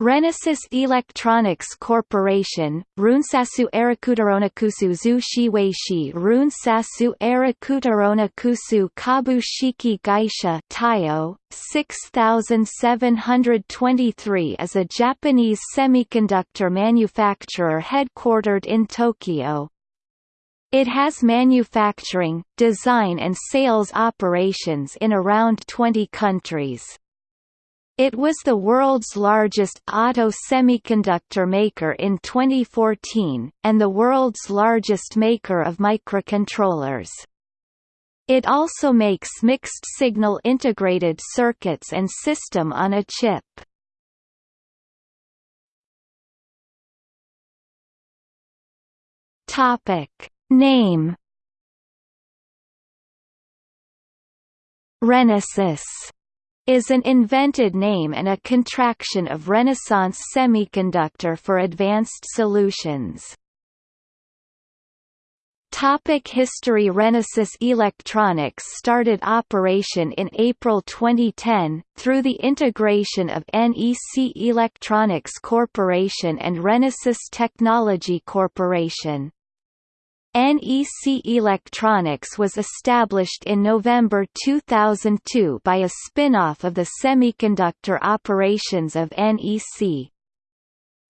Renesas Electronics Corporation, Runsasu Erakutaronakusu zu Shiweishi Runsasu Erakutaronakusu Kabushiki Gaisha Taiyo, 6723 is a Japanese semiconductor manufacturer headquartered in Tokyo. It has manufacturing, design and sales operations in around 20 countries. It was the world's largest auto semiconductor maker in 2014, and the world's largest maker of microcontrollers. It also makes mixed-signal integrated circuits and system on a chip. Name Renesas is an invented name and a contraction of Renaissance Semiconductor for Advanced Solutions. Topic History Renesas Electronics started operation in April 2010, through the integration of NEC Electronics Corporation and Renesas Technology Corporation. NEC Electronics was established in November 2002 by a spin-off of the semiconductor operations of NEC.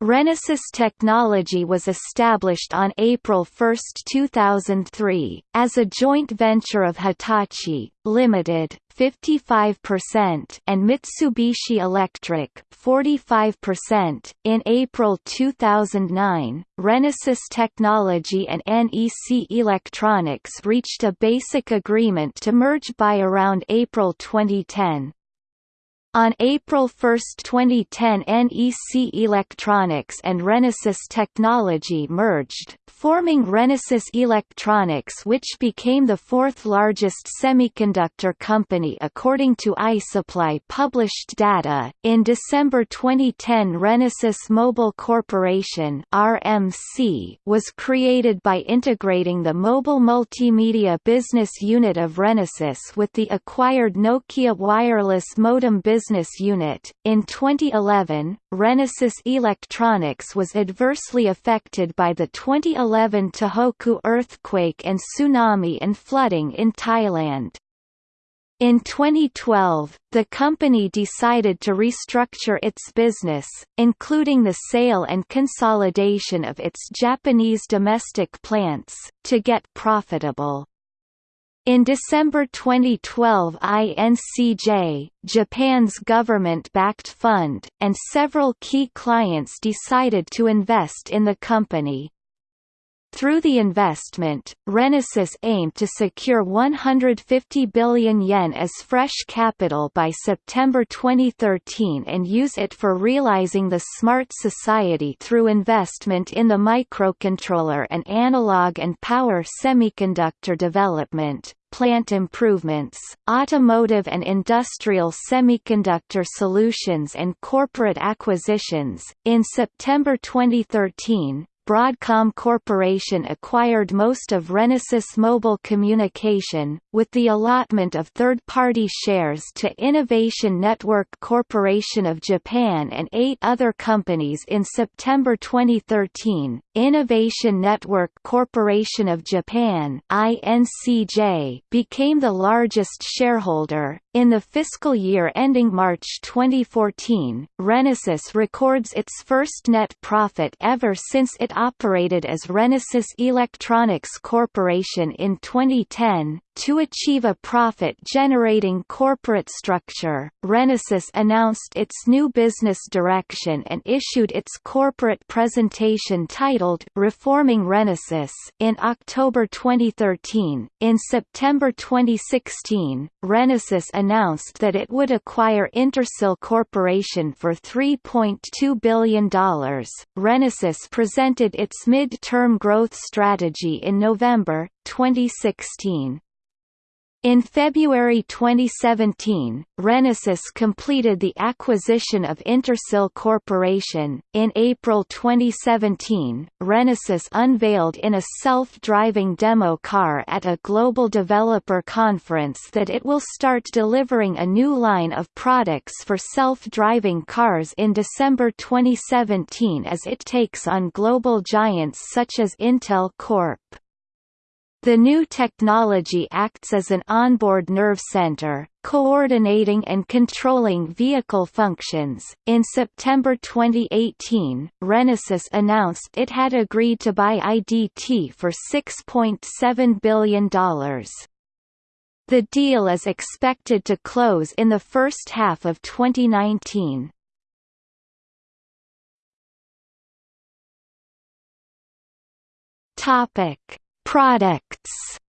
Renesas Technology was established on April 1, 2003, as a joint venture of Hitachi, Limited, 55% and Mitsubishi Electric, 45%. In April 2009, Renesas Technology and NEC Electronics reached a basic agreement to merge by around April 2010. On April 1, 2010 NEC Electronics and Renesas Technology merged, forming Renesas Electronics which became the fourth largest semiconductor company according to iSuppli published data. In December 2010 Renesas Mobile Corporation RMC was created by integrating the mobile multimedia business unit of Renesas with the acquired Nokia wireless modem business business unit. In 2011, Renesas Electronics was adversely affected by the 2011 Tohoku earthquake and tsunami and flooding in Thailand. In 2012, the company decided to restructure its business, including the sale and consolidation of its Japanese domestic plants, to get profitable. In December 2012 INCJ, Japan's government-backed fund, and several key clients decided to invest in the company. Through the investment, Renesas aimed to secure 150 billion yen as fresh capital by September 2013 and use it for realizing the smart society through investment in the microcontroller and analog and power semiconductor development, plant improvements, automotive and industrial semiconductor solutions and corporate acquisitions. In September 2013, Broadcom Corporation acquired most of Renesas Mobile Communication, with the allotment of third-party shares to Innovation Network Corporation of Japan and eight other companies in September 2013. Innovation Network Corporation of Japan (INCJ) became the largest shareholder. In the fiscal year ending March 2014, Renesas records its first net profit ever since it operated as Renesas Electronics Corporation in 2010, to achieve a profit-generating corporate structure, Renesas announced its new business direction and issued its corporate presentation titled Reforming Renesas in October 2013. In September 2016, Renesas announced that it would acquire Intersil Corporation for $3.2 billion. Renesas presented its mid-term growth strategy in November 2016. In February 2017, Renesas completed the acquisition of Intersil Corporation. In April 2017, Renesas unveiled in a self-driving demo car at a global developer conference that it will start delivering a new line of products for self-driving cars in December 2017 as it takes on global giants such as Intel Corp. The new technology acts as an onboard nerve center, coordinating and controlling vehicle functions. In September 2018, Renesas announced it had agreed to buy IDT for $6.7 billion. The deal is expected to close in the first half of 2019. Topic Products.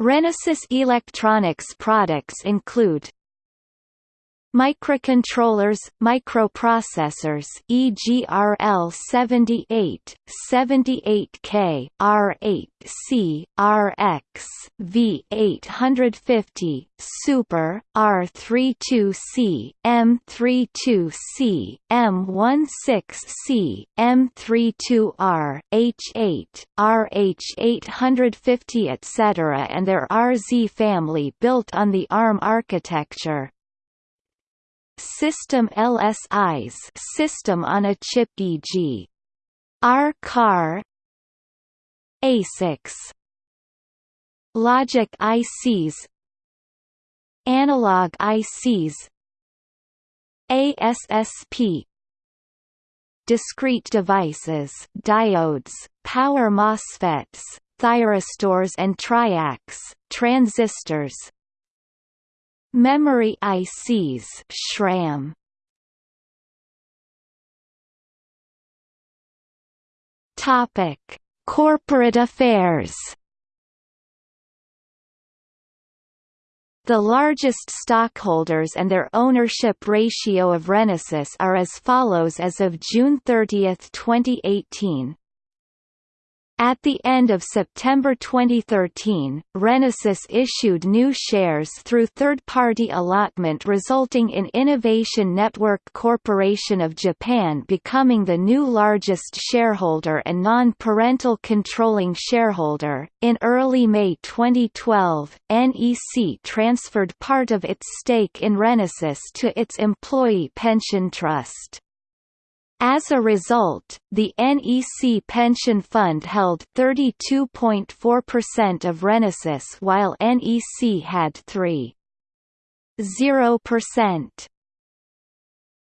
Renesas Electronics products include Microcontrollers, microprocessors EGRL 78, 78K, R8C, RX, V850, Super, R32C, M32C, M16C, M32R, H8, RH850 etc. and their RZ family built on the ARM architecture. System LSIs System on a Chip e.g. R car. ASICs Logic ICs Analog ICs ASSP Discrete devices diodes, power MOSFETs, thyristors and triacs, transistors, Memory ICs SRAM Topic: Corporate affairs. The largest stockholders and their ownership ratio of Renesas are as follows as of June 30, 2018. At the end of September 2013, Renesas issued new shares through third-party allotment resulting in Innovation Network Corporation of Japan becoming the new largest shareholder and non-parental controlling shareholder. In early May 2012, NEC transferred part of its stake in Renesas to its employee pension trust. As a result, the NEC pension fund held 32.4% of Renesas while NEC had 3.0%.